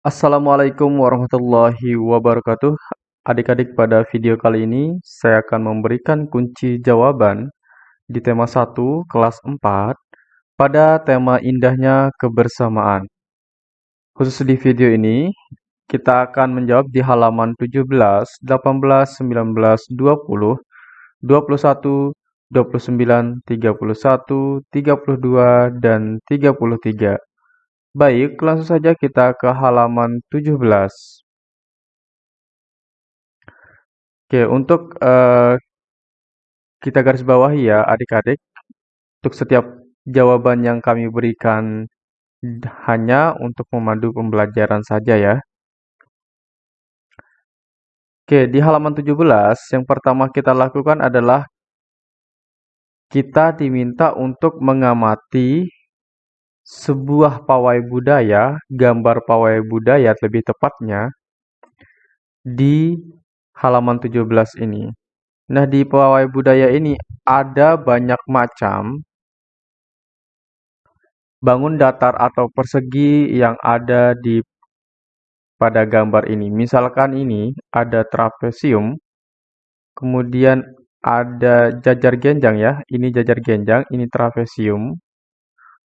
Assalamualaikum warahmatullahi wabarakatuh. Adik-adik, pada video kali ini saya akan memberikan kunci jawaban di tema 1 kelas 4 pada tema indahnya kebersamaan. Khusus di video ini, kita akan menjawab di halaman 17, 18, 19, 20, 21, 29, 31, 32, dan 33. Baik, langsung saja kita ke halaman 17. Oke, untuk uh, kita garis bawahi ya adik-adik, untuk setiap jawaban yang kami berikan hanya untuk memandu pembelajaran saja ya. Oke, di halaman 17, yang pertama kita lakukan adalah kita diminta untuk mengamati sebuah pawai budaya, gambar pawai budaya lebih tepatnya, di halaman 17 ini. Nah, di pawai budaya ini ada banyak macam bangun datar atau persegi yang ada di pada gambar ini. Misalkan ini ada trapesium, kemudian ada jajar genjang ya, ini jajar genjang, ini trapesium.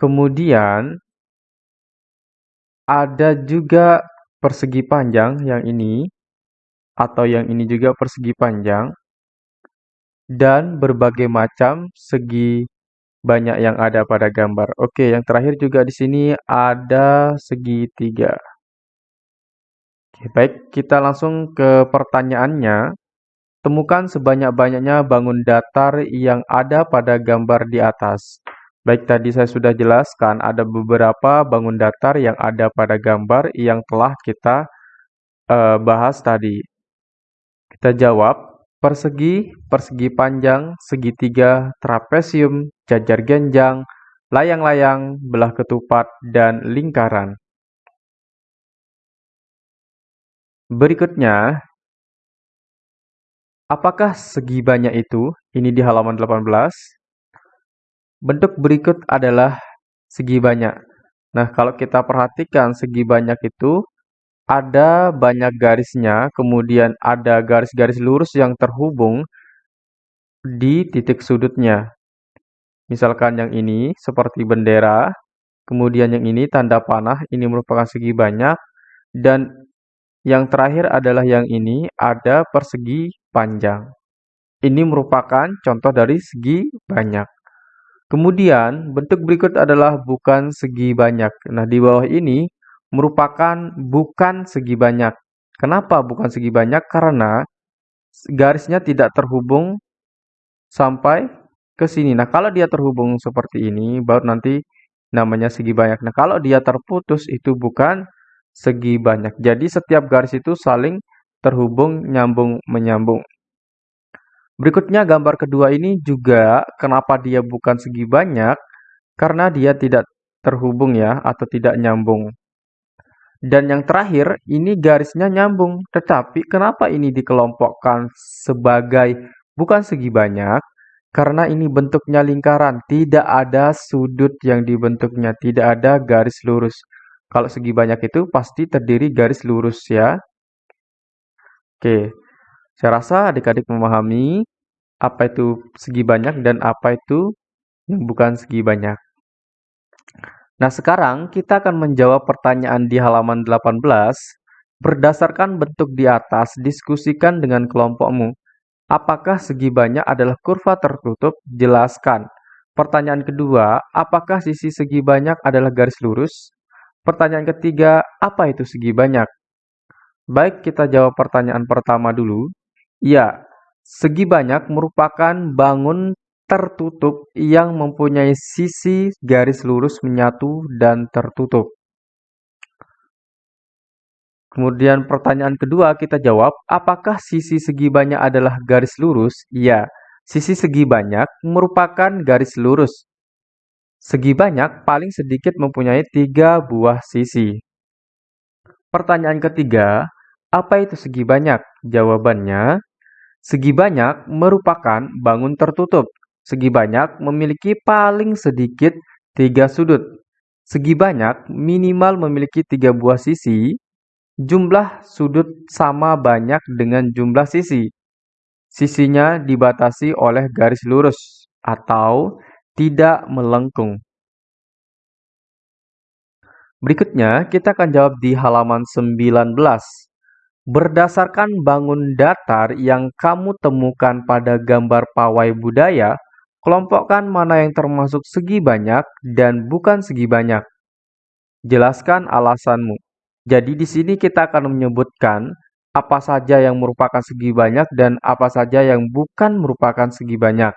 Kemudian ada juga persegi panjang yang ini atau yang ini juga persegi panjang dan berbagai macam segi banyak yang ada pada gambar. Oke, yang terakhir juga di sini ada segitiga. Oke, baik, kita langsung ke pertanyaannya. Temukan sebanyak-banyaknya bangun datar yang ada pada gambar di atas. Baik, tadi saya sudah jelaskan ada beberapa bangun datar yang ada pada gambar yang telah kita uh, bahas tadi. Kita jawab, persegi, persegi panjang, segitiga, trapesium, jajar genjang, layang-layang, belah ketupat, dan lingkaran. Berikutnya, apakah segi banyak itu? Ini di halaman 18. Bentuk berikut adalah segi banyak. Nah, kalau kita perhatikan segi banyak itu ada banyak garisnya, kemudian ada garis-garis lurus yang terhubung di titik sudutnya. Misalkan yang ini seperti bendera, kemudian yang ini tanda panah, ini merupakan segi banyak, dan yang terakhir adalah yang ini ada persegi panjang. Ini merupakan contoh dari segi banyak. Kemudian, bentuk berikut adalah bukan segi banyak. Nah, di bawah ini merupakan bukan segi banyak. Kenapa bukan segi banyak? Karena garisnya tidak terhubung sampai ke sini. Nah, kalau dia terhubung seperti ini, baru nanti namanya segi banyak. Nah, kalau dia terputus, itu bukan segi banyak. Jadi, setiap garis itu saling terhubung, nyambung, menyambung. Berikutnya gambar kedua ini juga kenapa dia bukan segi banyak, karena dia tidak terhubung ya, atau tidak nyambung. Dan yang terakhir, ini garisnya nyambung. Tetapi kenapa ini dikelompokkan sebagai bukan segi banyak? Karena ini bentuknya lingkaran, tidak ada sudut yang dibentuknya, tidak ada garis lurus. Kalau segi banyak itu pasti terdiri garis lurus ya. Oke, saya rasa adik-adik memahami apa itu segi banyak dan apa itu yang bukan segi banyak. Nah, sekarang kita akan menjawab pertanyaan di halaman 18. Berdasarkan bentuk di atas, diskusikan dengan kelompokmu. Apakah segi banyak adalah kurva tertutup? Jelaskan. Pertanyaan kedua, apakah sisi segi banyak adalah garis lurus? Pertanyaan ketiga, apa itu segi banyak? Baik, kita jawab pertanyaan pertama dulu. Ya, segi banyak merupakan bangun tertutup yang mempunyai sisi garis lurus menyatu dan tertutup. Kemudian pertanyaan kedua kita jawab, apakah sisi segi banyak adalah garis lurus? Ya, sisi segi banyak merupakan garis lurus. Segi banyak paling sedikit mempunyai tiga buah sisi. Pertanyaan ketiga, apa itu segi banyak? Jawabannya, segi banyak merupakan bangun tertutup. Segi banyak memiliki paling sedikit tiga sudut. Segi banyak minimal memiliki tiga buah sisi jumlah sudut sama banyak dengan jumlah sisi. Sisinya dibatasi oleh garis lurus atau tidak melengkung. Berikutnya, kita akan jawab di halaman 19. Berdasarkan bangun datar yang kamu temukan pada gambar pawai budaya, kelompokkan mana yang termasuk segi banyak dan bukan segi banyak. Jelaskan alasanmu. Jadi di sini kita akan menyebutkan apa saja yang merupakan segi banyak dan apa saja yang bukan merupakan segi banyak.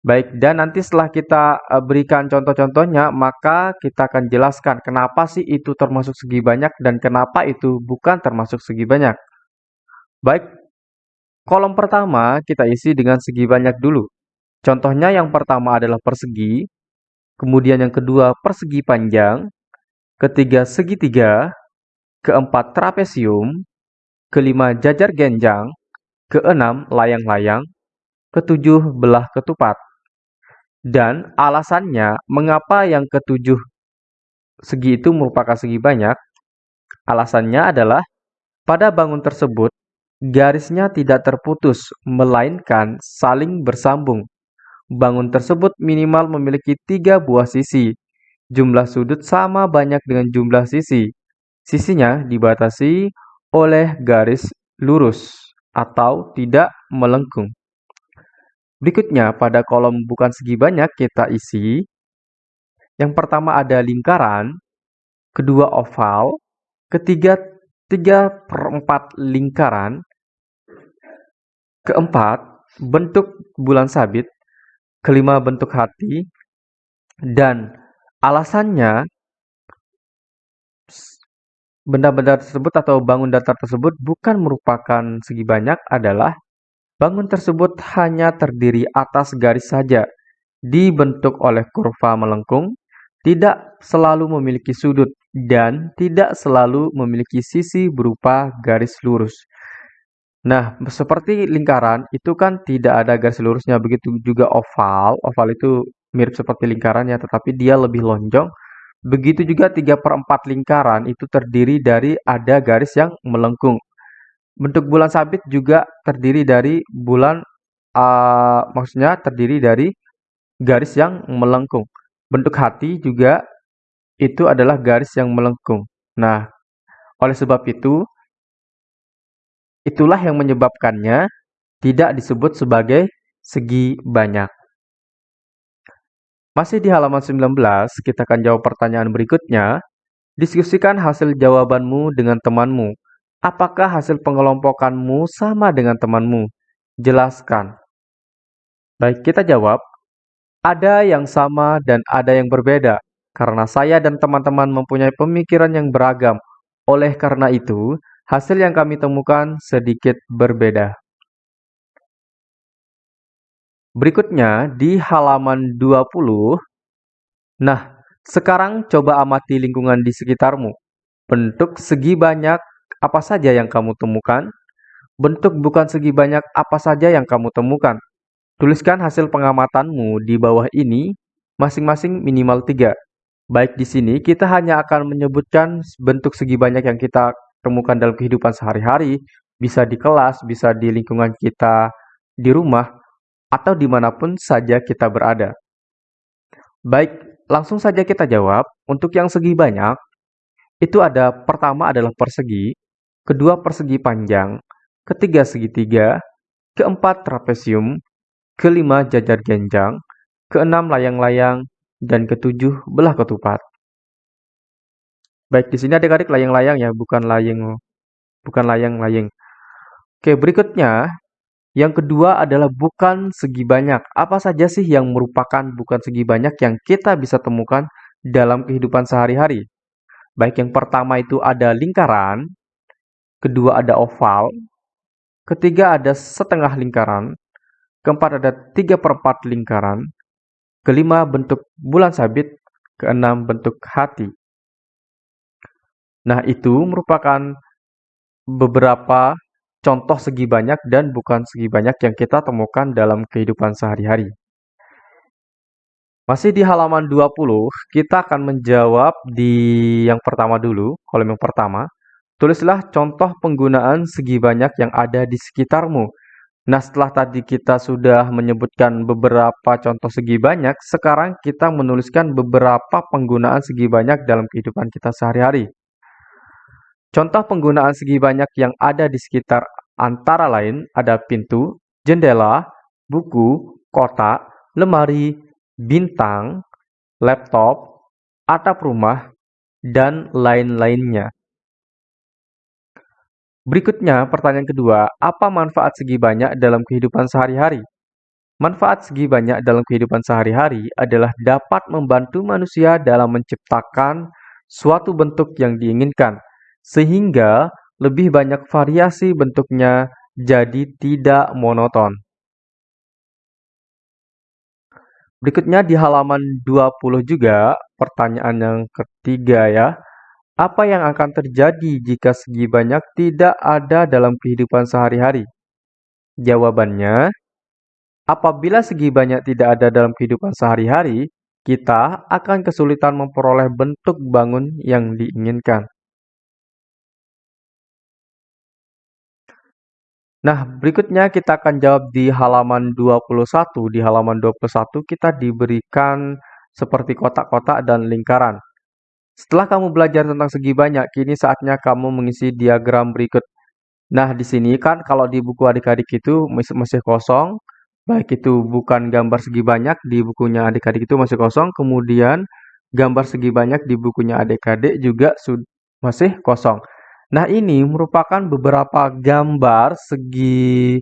Baik, dan nanti setelah kita e, berikan contoh-contohnya, maka kita akan jelaskan kenapa sih itu termasuk segi banyak dan kenapa itu bukan termasuk segi banyak. Baik, kolom pertama kita isi dengan segi banyak dulu. Contohnya yang pertama adalah persegi, kemudian yang kedua persegi panjang, ketiga segitiga, keempat trapesium, kelima jajar genjang, keenam layang-layang, ketujuh belah ketupat. Dan alasannya mengapa yang ketujuh segi itu merupakan segi banyak, alasannya adalah pada bangun tersebut garisnya tidak terputus, melainkan saling bersambung. Bangun tersebut minimal memiliki tiga buah sisi. Jumlah sudut sama banyak dengan jumlah sisi. Sisinya dibatasi oleh garis lurus atau tidak melengkung. Berikutnya, pada kolom bukan segi banyak kita isi. Yang pertama ada lingkaran, kedua oval, ketiga tiga per empat lingkaran, keempat bentuk bulan sabit, kelima bentuk hati, dan alasannya Benda-benda tersebut atau bangun datar tersebut bukan merupakan segi banyak adalah bangun tersebut hanya terdiri atas garis saja, dibentuk oleh kurva melengkung, tidak selalu memiliki sudut, dan tidak selalu memiliki sisi berupa garis lurus. Nah, seperti lingkaran, itu kan tidak ada garis lurusnya, begitu juga oval. Oval itu mirip seperti lingkaran ya, tetapi dia lebih lonjong Begitu juga 3 per 4 lingkaran itu terdiri dari ada garis yang melengkung. Bentuk bulan sabit juga terdiri dari bulan, uh, maksudnya terdiri dari garis yang melengkung. Bentuk hati juga itu adalah garis yang melengkung. Nah, oleh sebab itu, itulah yang menyebabkannya tidak disebut sebagai segi banyak. Masih di halaman 19, kita akan jawab pertanyaan berikutnya. Diskusikan hasil jawabanmu dengan temanmu. Apakah hasil pengelompokanmu sama dengan temanmu? Jelaskan. Baik, kita jawab. Ada yang sama dan ada yang berbeda. Karena saya dan teman-teman mempunyai pemikiran yang beragam. Oleh karena itu, hasil yang kami temukan sedikit berbeda. Berikutnya di halaman 20. Nah, sekarang coba amati lingkungan di sekitarmu. Bentuk segi banyak apa saja yang kamu temukan? Bentuk bukan segi banyak apa saja yang kamu temukan? Tuliskan hasil pengamatanmu di bawah ini, masing-masing minimal tiga. Baik di sini, kita hanya akan menyebutkan bentuk segi banyak yang kita temukan dalam kehidupan sehari-hari, bisa di kelas, bisa di lingkungan kita di rumah, atau di mana pun saja kita berada. Baik, langsung saja kita jawab. Untuk yang segi banyak, itu ada pertama adalah persegi, kedua persegi panjang, ketiga segitiga, keempat trapesium, kelima jajar genjang, keenam layang-layang, dan ketujuh belah ketupat. Baik, di sini ada garis layang-layang ya, bukan layang bukan layang-layang. Oke, berikutnya yang kedua adalah bukan segi banyak. Apa saja sih yang merupakan bukan segi banyak yang kita bisa temukan dalam kehidupan sehari-hari? Baik yang pertama itu ada lingkaran, kedua ada oval, ketiga ada setengah lingkaran, keempat ada tiga perempat lingkaran, kelima bentuk bulan sabit, keenam bentuk hati. Nah itu merupakan beberapa contoh segi banyak dan bukan segi banyak yang kita temukan dalam kehidupan sehari-hari. Masih di halaman 20, kita akan menjawab di yang pertama dulu, kolom yang pertama. Tulislah contoh penggunaan segi banyak yang ada di sekitarmu. Nah, setelah tadi kita sudah menyebutkan beberapa contoh segi banyak, sekarang kita menuliskan beberapa penggunaan segi banyak dalam kehidupan kita sehari-hari. Contoh penggunaan segi banyak yang ada di sekitar antara lain ada pintu, jendela, buku, kotak, lemari, bintang, laptop, atap rumah, dan lain-lainnya. Berikutnya, pertanyaan kedua, apa manfaat segi banyak dalam kehidupan sehari-hari? Manfaat segi banyak dalam kehidupan sehari-hari adalah dapat membantu manusia dalam menciptakan suatu bentuk yang diinginkan, sehingga lebih banyak variasi bentuknya jadi tidak monoton. Berikutnya di halaman 20 juga, pertanyaan yang ketiga ya. Apa yang akan terjadi jika segi banyak tidak ada dalam kehidupan sehari-hari? Jawabannya, apabila segi banyak tidak ada dalam kehidupan sehari-hari, kita akan kesulitan memperoleh bentuk bangun yang diinginkan. Nah, berikutnya kita akan jawab di halaman 21. Di halaman 21 kita diberikan seperti kotak-kotak dan lingkaran. Setelah kamu belajar tentang segi banyak, kini saatnya kamu mengisi diagram berikut. Nah, di sini kan kalau di buku adik-adik itu masih kosong, baik itu bukan gambar segi banyak, di bukunya adik-adik itu masih kosong, kemudian gambar segi banyak di bukunya adik-adik juga masih kosong. Nah, ini merupakan beberapa gambar segi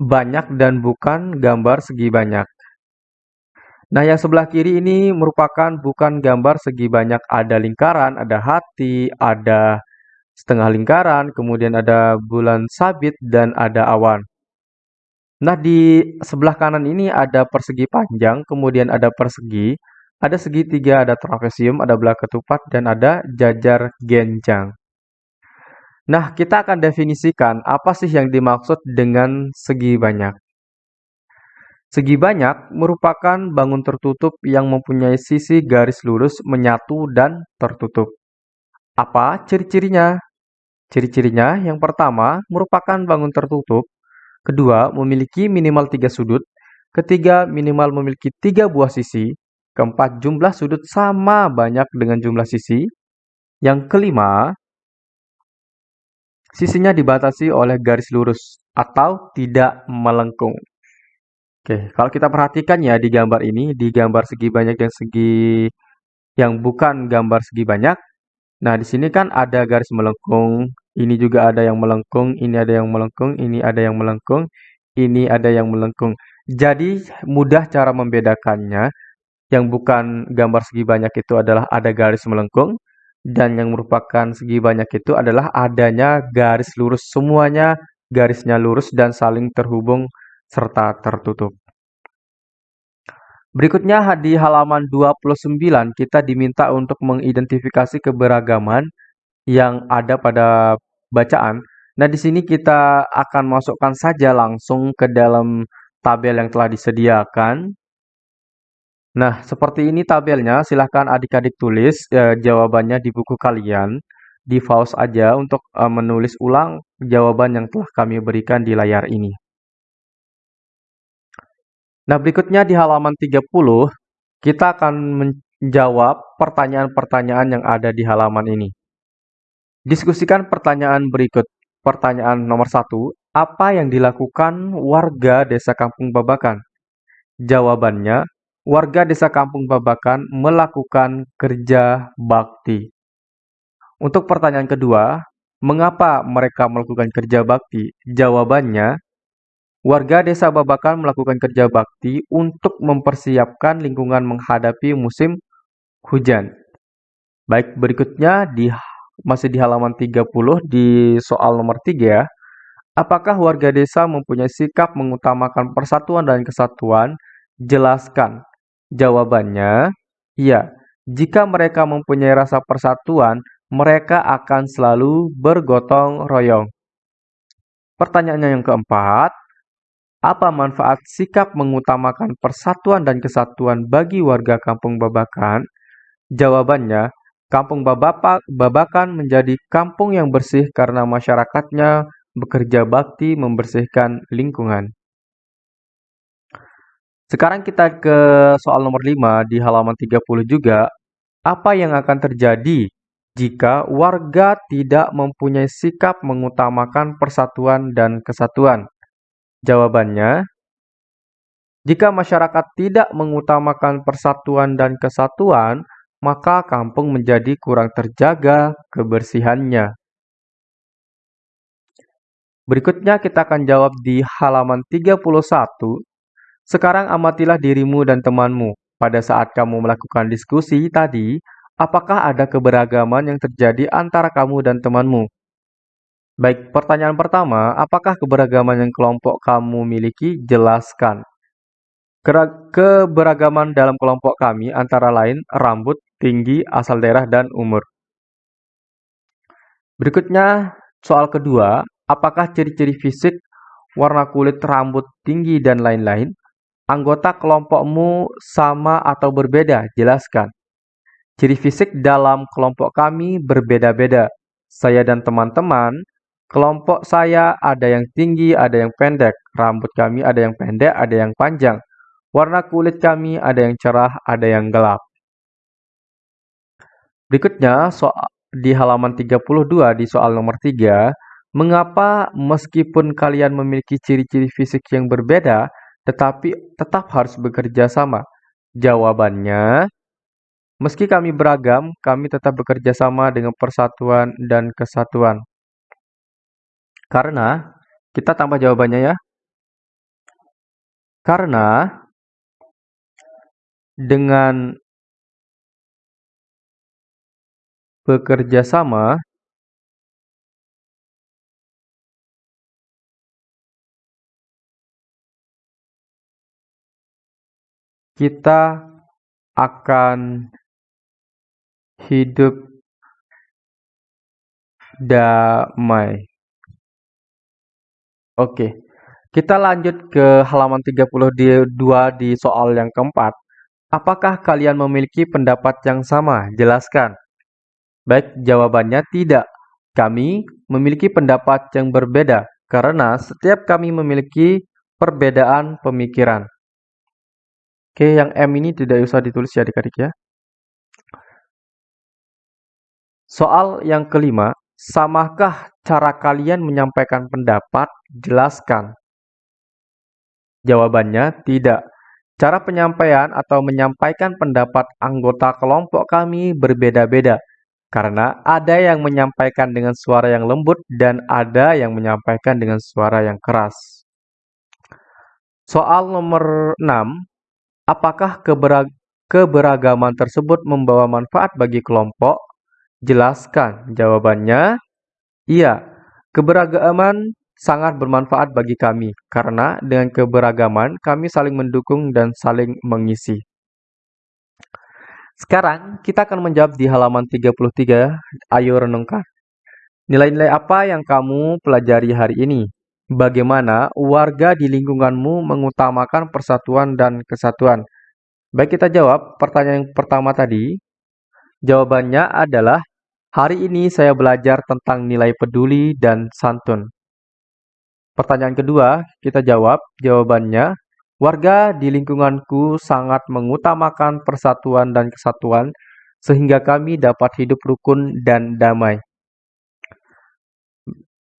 banyak dan bukan gambar segi banyak. Nah, yang sebelah kiri ini merupakan bukan gambar segi banyak. Ada lingkaran, ada hati, ada setengah lingkaran, kemudian ada bulan sabit, dan ada awan. Nah, di sebelah kanan ini ada persegi panjang, kemudian ada persegi, ada segitiga, ada trapesium, ada belah ketupat, dan ada jajar genjang. Nah, kita akan definisikan apa sih yang dimaksud dengan segi banyak. Segi banyak merupakan bangun tertutup yang mempunyai sisi garis lurus menyatu dan tertutup. Apa ciri-cirinya? Ciri-cirinya yang pertama merupakan bangun tertutup, kedua memiliki minimal tiga sudut, ketiga minimal memiliki tiga buah sisi, keempat jumlah sudut sama banyak dengan jumlah sisi, yang kelima Sisinya dibatasi oleh garis lurus atau tidak melengkung. Oke, kalau kita perhatikan ya di gambar ini, di gambar segi banyak dan segi yang bukan gambar segi banyak. Nah, di sini kan ada garis melengkung, ini juga ada yang melengkung, ini ada yang melengkung, ini ada yang melengkung, ini ada yang melengkung. Jadi mudah cara membedakannya. Yang bukan gambar segi banyak itu adalah ada garis melengkung, dan yang merupakan segi banyak itu adalah adanya garis lurus. Semuanya garisnya lurus dan saling terhubung serta tertutup. Berikutnya di halaman 29 kita diminta untuk mengidentifikasi keberagaman yang ada pada bacaan. Nah, di sini kita akan masukkan saja langsung ke dalam tabel yang telah disediakan. Nah, seperti ini tabelnya. Silahkan adik-adik tulis eh, jawabannya di buku kalian. Di pause aja untuk eh, menulis ulang jawaban yang telah kami berikan di layar ini. Nah, berikutnya di halaman 30, kita akan menjawab pertanyaan-pertanyaan yang ada di halaman ini. Diskusikan pertanyaan berikut. Pertanyaan nomor satu, apa yang dilakukan warga desa Kampung Babakan? Jawabannya, warga desa Kampung Babakan melakukan kerja bakti. Untuk pertanyaan kedua, mengapa mereka melakukan kerja bakti? Jawabannya, warga desa Babakan melakukan kerja bakti untuk mempersiapkan lingkungan menghadapi musim hujan. Baik, berikutnya di masih di halaman 30 di soal nomor 3 ya. Apakah warga desa mempunyai sikap mengutamakan persatuan dan kesatuan? Jelaskan. Jawabannya, iya. Jika mereka mempunyai rasa persatuan, mereka akan selalu bergotong royong. Pertanyaannya yang keempat, apa manfaat sikap mengutamakan persatuan dan kesatuan bagi warga kampung Babakan? Jawabannya, Kampung Babakan menjadi kampung yang bersih karena masyarakatnya bekerja bakti membersihkan lingkungan. Sekarang kita ke soal nomor 5 di halaman 30 juga. Apa yang akan terjadi jika warga tidak mempunyai sikap mengutamakan persatuan dan kesatuan? Jawabannya, jika masyarakat tidak mengutamakan persatuan dan kesatuan, maka kampung menjadi kurang terjaga kebersihannya. Berikutnya kita akan jawab di halaman 31. Sekarang amatilah dirimu dan temanmu. Pada saat kamu melakukan diskusi tadi, apakah ada keberagaman yang terjadi antara kamu dan temanmu? Baik, pertanyaan pertama, apakah keberagaman yang kelompok kamu miliki? Jelaskan. Keberagaman dalam kelompok kami antara lain rambut, tinggi, asal daerah, dan umur. Berikutnya, soal kedua, apakah ciri-ciri fisik, warna kulit, rambut, tinggi, dan lain-lain, anggota kelompokmu sama atau berbeda? Jelaskan. Ciri fisik dalam kelompok kami berbeda-beda. Saya dan teman-teman, kelompok saya ada yang tinggi, ada yang pendek. Rambut kami ada yang pendek, ada yang panjang. Warna kulit kami ada yang cerah, ada yang gelap. Berikutnya, soal di halaman 32 di soal nomor 3, mengapa meskipun kalian memiliki ciri-ciri fisik yang berbeda, tetapi tetap harus bekerja sama? Jawabannya, meski kami beragam, kami tetap bekerja sama dengan persatuan dan kesatuan. Karena, kita tambah jawabannya ya. Karena dengan bekerja sama kita akan hidup damai. Oke, kita lanjut ke halaman 32 di soal yang keempat. Apakah kalian memiliki pendapat yang sama? Jelaskan. Baik, jawabannya tidak. Kami memiliki pendapat yang berbeda karena setiap kami memiliki perbedaan pemikiran. Oke, yang M ini tidak usah ditulis ya adik-adik ya. Soal yang kelima, samakah cara kalian menyampaikan pendapat? Jelaskan. Jawabannya tidak. Cara penyampaian atau menyampaikan pendapat anggota kelompok kami berbeda-beda, karena ada yang menyampaikan dengan suara yang lembut dan ada yang menyampaikan dengan suara yang keras. Soal nomor 6, apakah keberagaman tersebut membawa manfaat bagi kelompok? Jelaskan. Jawabannya, iya. Keberagaman sangat bermanfaat bagi kami, karena dengan keberagaman kami saling mendukung dan saling mengisi. Sekarang kita akan menjawab di halaman 33. Ayo renungkan. Nilai-nilai apa yang kamu pelajari hari ini? Bagaimana warga di lingkunganmu mengutamakan persatuan dan kesatuan? Baik kita jawab pertanyaan yang pertama tadi. Jawabannya adalah hari ini saya belajar tentang nilai peduli dan santun. Pertanyaan kedua, kita jawab. Jawabannya, warga di lingkunganku sangat mengutamakan persatuan dan kesatuan sehingga kami dapat hidup rukun dan damai.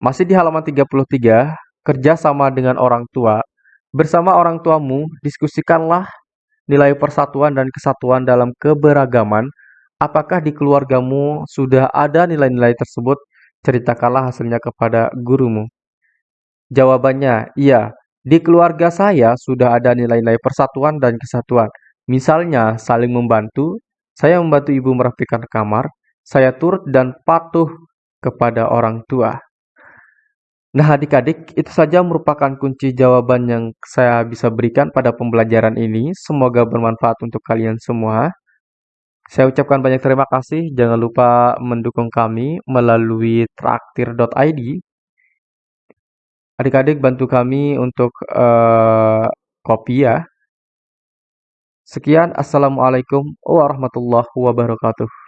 Masih di halaman 33, kerjasama dengan orang tua. Bersama orang tuamu, diskusikanlah nilai persatuan dan kesatuan dalam keberagaman. Apakah di keluargamu sudah ada nilai-nilai tersebut? Ceritakanlah hasilnya kepada gurumu. Jawabannya, iya. Di keluarga saya sudah ada nilai-nilai persatuan dan kesatuan. Misalnya, saling membantu, saya membantu ibu merapikan kamar, saya turut dan patuh kepada orang tua. Nah, adik-adik, itu saja merupakan kunci jawaban yang saya bisa berikan pada pembelajaran ini. Semoga bermanfaat untuk kalian semua. Saya ucapkan banyak terima kasih. Jangan lupa mendukung kami melalui traktir.id Adik-adik bantu kami untuk uh, kopi ya. Sekian, Assalamualaikum warahmatullahi wabarakatuh.